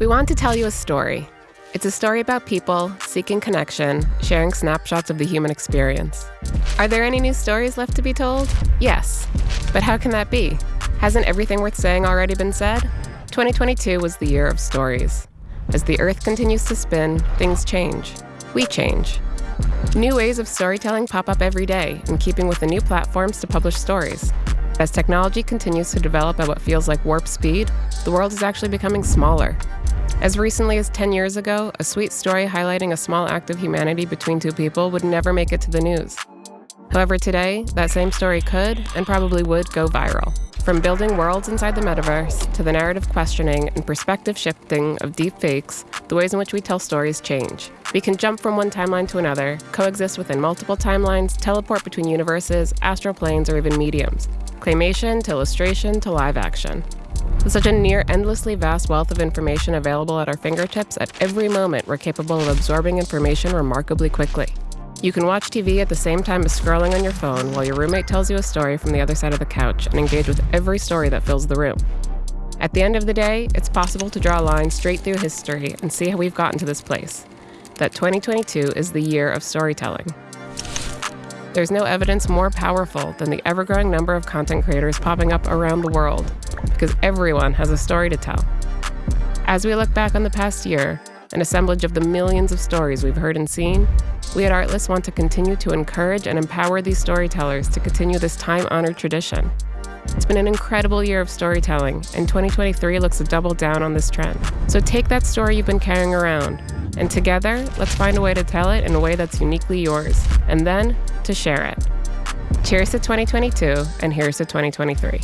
We want to tell you a story. It's a story about people seeking connection, sharing snapshots of the human experience. Are there any new stories left to be told? Yes. But how can that be? Hasn't everything worth saying already been said? 2022 was the year of stories. As the Earth continues to spin, things change. We change. New ways of storytelling pop up every day, in keeping with the new platforms to publish stories. As technology continues to develop at what feels like warp speed, the world is actually becoming smaller. As recently as 10 years ago, a sweet story highlighting a small act of humanity between two people would never make it to the news. However, today, that same story could, and probably would, go viral. From building worlds inside the metaverse to the narrative questioning and perspective shifting of deep fakes, the ways in which we tell stories change. We can jump from one timeline to another, coexist within multiple timelines, teleport between universes, astral planes, or even mediums. Claymation to illustration to live action. With such a near endlessly vast wealth of information available at our fingertips, at every moment we're capable of absorbing information remarkably quickly. You can watch TV at the same time as scrolling on your phone while your roommate tells you a story from the other side of the couch and engage with every story that fills the room. At the end of the day, it's possible to draw a line straight through history and see how we've gotten to this place. That 2022 is the year of storytelling. There's no evidence more powerful than the ever growing number of content creators popping up around the world, because everyone has a story to tell. As we look back on the past year, an assemblage of the millions of stories we've heard and seen, we at Artlist want to continue to encourage and empower these storytellers to continue this time honored tradition. It's been an incredible year of storytelling, and 2023 looks to double down on this trend. So take that story you've been carrying around, and together, let's find a way to tell it in a way that's uniquely yours, and then to share it. Cheers to 2022, and here's to 2023.